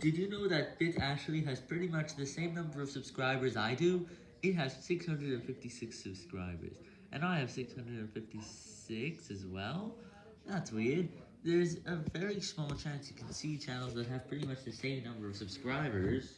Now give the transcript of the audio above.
Did you know that Bit Ashley has pretty much the same number of subscribers I do? It has 656 subscribers, and I have 656 as well? That's weird. There's a very small chance you can see channels that have pretty much the same number of subscribers.